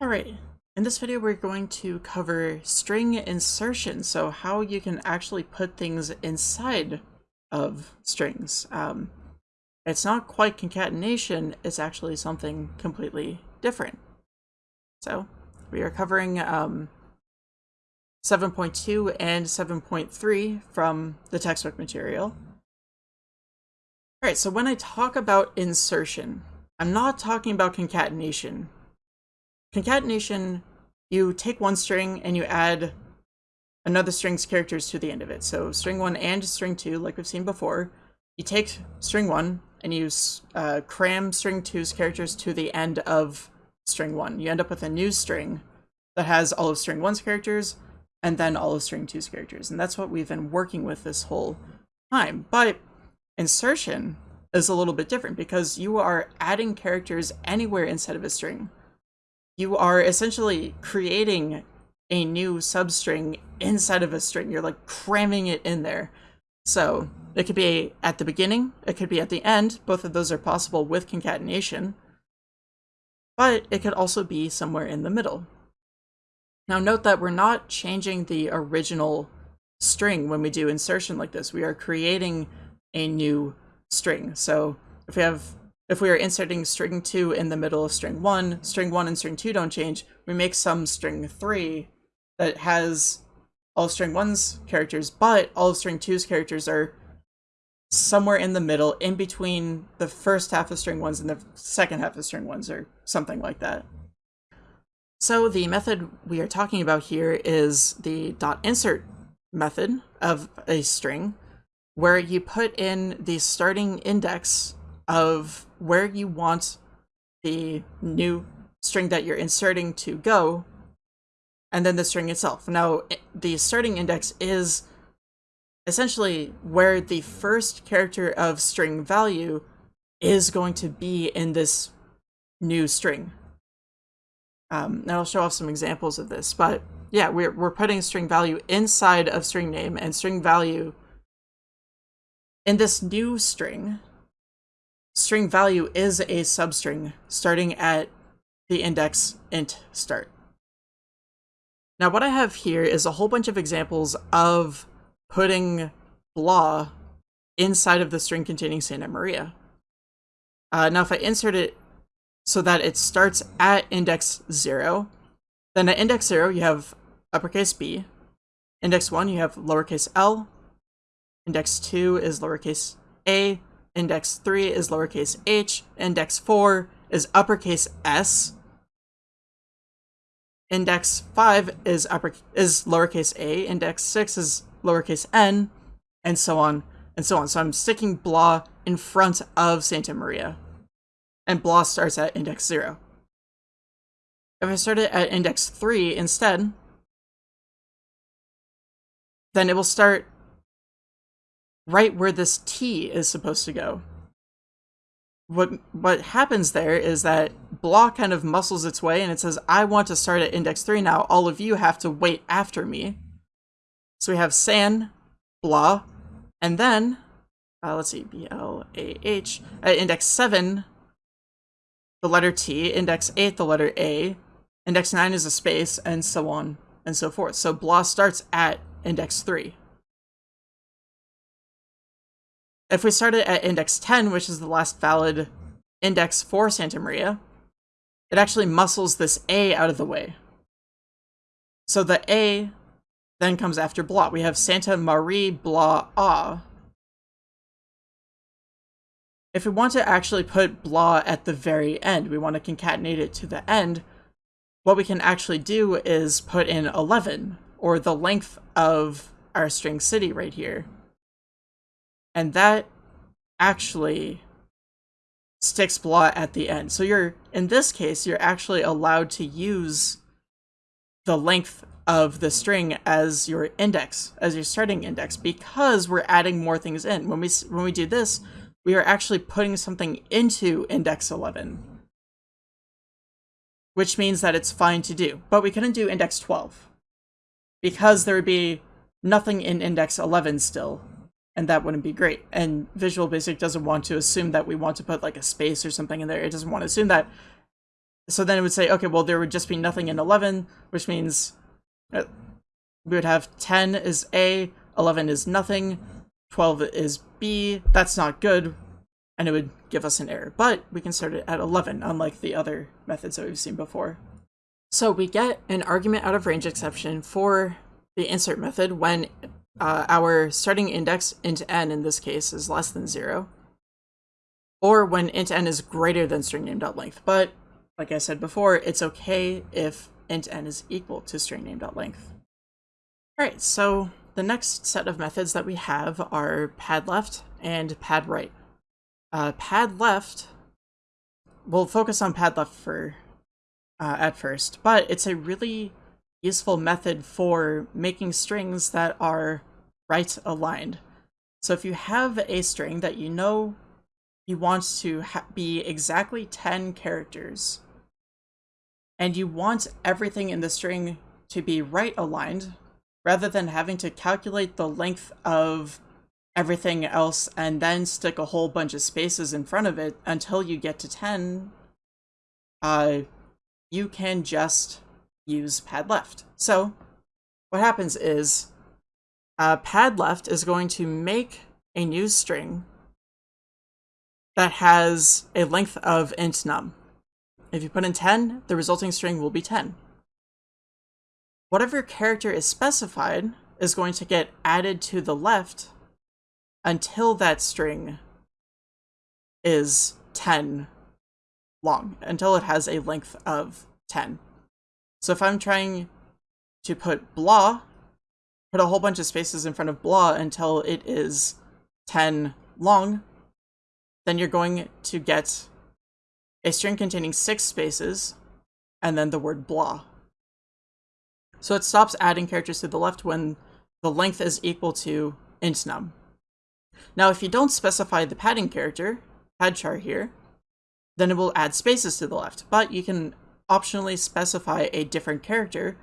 Alright, in this video we're going to cover string insertion, so how you can actually put things inside of strings. Um, it's not quite concatenation, it's actually something completely different. So, we are covering um, 7.2 and 7.3 from the textbook material. Alright, so when I talk about insertion, I'm not talking about concatenation Concatenation, you take one string and you add another string's characters to the end of it. So string 1 and string 2, like we've seen before. You take string 1 and you uh, cram string two's characters to the end of string 1. You end up with a new string that has all of string 1's characters and then all of string two's characters. And that's what we've been working with this whole time. But insertion is a little bit different because you are adding characters anywhere inside of a string you are essentially creating a new substring inside of a string. You're like cramming it in there. So it could be at the beginning, it could be at the end. Both of those are possible with concatenation. But it could also be somewhere in the middle. Now note that we're not changing the original string when we do insertion like this. We are creating a new string. So if we have if we are inserting string 2 in the middle of string 1, string 1 and string 2 don't change, we make some string 3 that has all string 1's characters, but all of string 2's characters are somewhere in the middle, in between the first half of string 1's and the second half of string 1's, or something like that. So the method we are talking about here is the dot insert method of a string, where you put in the starting index of where you want the new string that you're inserting to go, and then the string itself. Now, the starting index is essentially where the first character of string value is going to be in this new string. Um, and I'll show off some examples of this, but yeah, we're, we're putting string value inside of string name and string value in this new string string value is a substring starting at the index int start. Now what I have here is a whole bunch of examples of putting blah inside of the string containing Santa Maria. Uh, now if I insert it so that it starts at index 0, then at index 0 you have uppercase b, index 1 you have lowercase l, index 2 is lowercase a, index 3 is lowercase h, index 4 is uppercase s, index 5 is upper is lowercase a, index 6 is lowercase n, and so on and so on. So I'm sticking blah in front of Santa Maria, and blah starts at index 0. If I start it at index 3 instead, then it will start right where this T is supposed to go. What what happens there is that blah kind of muscles its way and it says, I want to start at index 3 now. All of you have to wait after me. So we have san, blah, and then, uh, let's see, B-L-A-H, at index 7, the letter T, index 8, the letter A, index 9 is a space, and so on and so forth. So blah starts at index 3. If we started at index 10, which is the last valid index for Santa Maria, it actually muscles this A out of the way. So the A then comes after blah. We have Santa Marie blah ah. If we want to actually put blah at the very end, we want to concatenate it to the end, what we can actually do is put in 11, or the length of our string city right here. And that actually sticks blot at the end. So you're, in this case, you're actually allowed to use the length of the string as your index, as your starting index, because we're adding more things in. When we, when we do this, we are actually putting something into index 11, which means that it's fine to do. But we couldn't do index 12 because there would be nothing in index 11 still and that wouldn't be great. And Visual Basic doesn't want to assume that we want to put like a space or something in there. It doesn't want to assume that. so then it would say, okay, well, there would just be nothing in 11, which means uh, we would have 10 is A, 11 is nothing, 12 is B. That's not good, and it would give us an error. But we can start it at 11, unlike the other methods that we've seen before. So we get an argument out of range exception for the insert method when uh, our starting index int n in this case is less than 0, or when int n is greater than string name.length. But like I said before, it's okay if int n is equal to string name.length. Alright, so the next set of methods that we have are pad left and pad right. Uh, pad left, we'll focus on pad left for uh, at first, but it's a really useful method for making strings that are right aligned. So if you have a string that you know you want to be exactly 10 characters, and you want everything in the string to be right aligned, rather than having to calculate the length of everything else and then stick a whole bunch of spaces in front of it until you get to 10, uh, you can just use pad left. So what happens is uh, pad left is going to make a new string that has a length of int num. If you put in 10, the resulting string will be 10 whatever character is specified is going to get added to the left until that string is 10 long, until it has a length of 10. So if I'm trying to put blah, put a whole bunch of spaces in front of blah until it is 10 long, then you're going to get a string containing six spaces and then the word blah. So it stops adding characters to the left when the length is equal to int num. Now, if you don't specify the padding character, pad char here, then it will add spaces to the left, but you can optionally specify a different character,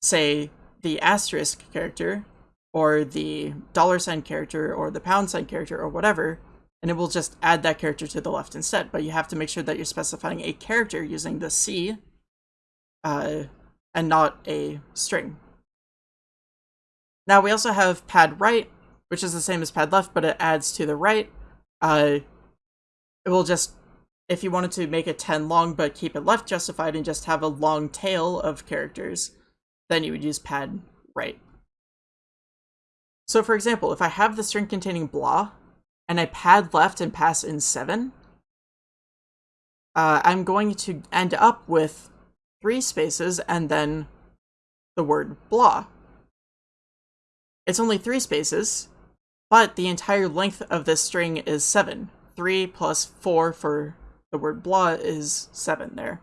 say the asterisk character, or the dollar sign character, or the pound sign character, or whatever, and it will just add that character to the left instead. But you have to make sure that you're specifying a character using the C uh, and not a string. Now we also have pad right, which is the same as pad left, but it adds to the right. Uh, it will just, if you wanted to make it 10 long but keep it left justified and just have a long tail of characters, then you would use pad right. So for example, if I have the string containing blah, and I pad left and pass in 7, uh, I'm going to end up with three spaces, and then the word blah. It's only three spaces, but the entire length of this string is seven. Three plus four for the word blah is seven there.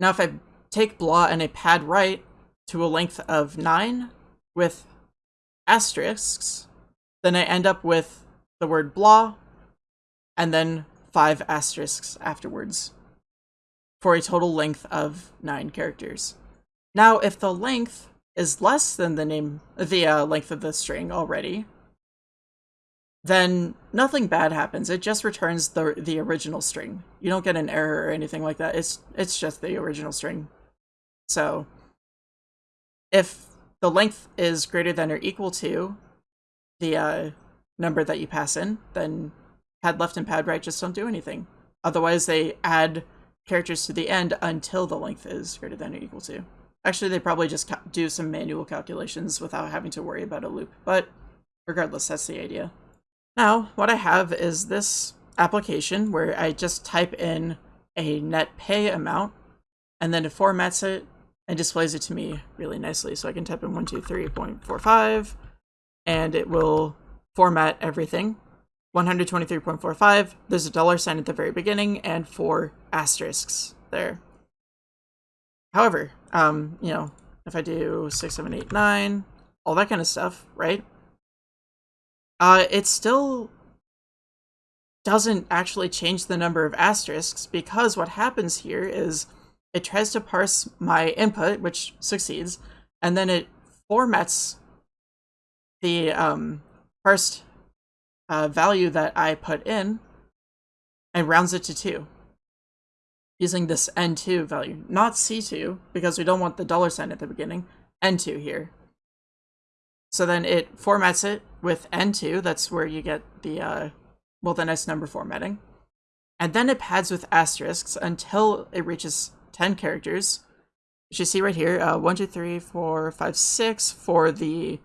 Now if I take blah and I pad right to a length of nine with asterisks, then I end up with the word blah and then five asterisks afterwards for a total length of 9 characters. Now, if the length is less than the name, the uh, length of the string already, then nothing bad happens. It just returns the the original string. You don't get an error or anything like that. It's it's just the original string. So, if the length is greater than or equal to the uh, number that you pass in, then pad left and pad right just don't do anything. Otherwise, they add characters to the end until the length is greater than or equal to. Actually, they probably just do some manual calculations without having to worry about a loop, but regardless, that's the idea. Now, what I have is this application where I just type in a net pay amount, and then it formats it and displays it to me really nicely. So I can type in 123.45, and it will format everything 123.45, there's a dollar sign at the very beginning, and four asterisks there. However, um, you know, if I do 6, 7, 8, 9, all that kind of stuff, right? Uh, it still doesn't actually change the number of asterisks because what happens here is it tries to parse my input, which succeeds, and then it formats the um, parsed uh, value that I put in and rounds it to 2. using this N2 value, not C2, because we don't want the dollar sign at the beginning, N2 here. So then it formats it with N2, that's where you get the, uh, well, the nice number formatting. And then it pads with asterisks until it reaches 10 characters, which you see right here, uh, 1, 2, 3, 4, 5, 6 for the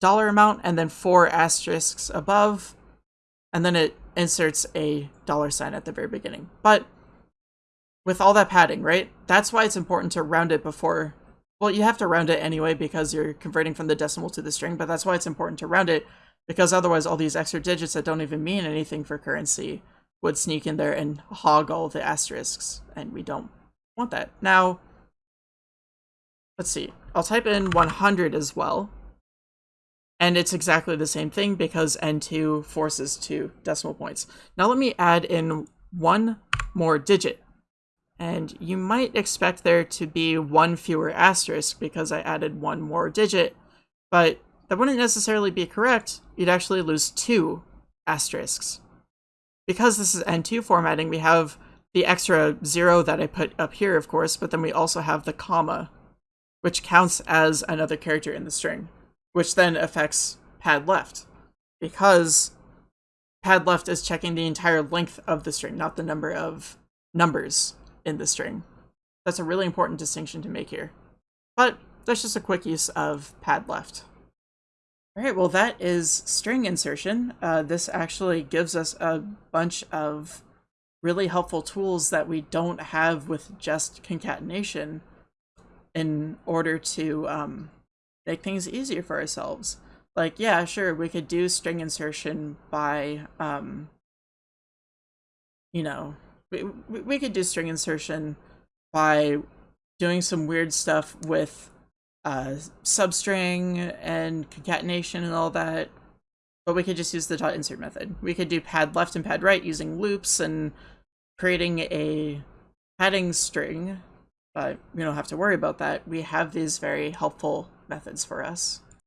dollar amount, and then four asterisks above, and then it inserts a dollar sign at the very beginning. But with all that padding, right? That's why it's important to round it before. Well, you have to round it anyway because you're converting from the decimal to the string, but that's why it's important to round it because otherwise all these extra digits that don't even mean anything for currency would sneak in there and hog all the asterisks, and we don't want that. Now, let's see. I'll type in 100 as well. And it's exactly the same thing because N2 forces two decimal points. Now let me add in one more digit. And you might expect there to be one fewer asterisk because I added one more digit, but that wouldn't necessarily be correct. You'd actually lose two asterisks. Because this is N2 formatting, we have the extra zero that I put up here, of course, but then we also have the comma, which counts as another character in the string, which then affects pad left. Because pad left is checking the entire length of the string, not the number of numbers in the string. That's a really important distinction to make here. But that's just a quick use of pad left. All right, well, that is string insertion. Uh, this actually gives us a bunch of really helpful tools that we don't have with just concatenation in order to um, make things easier for ourselves. Like, yeah, sure, we could do string insertion by, um, you know, we, we could do string insertion by doing some weird stuff with uh, substring and concatenation and all that. But we could just use the dot insert method. We could do pad left and pad right using loops and creating a padding string. But we don't have to worry about that. We have these very helpful methods for us.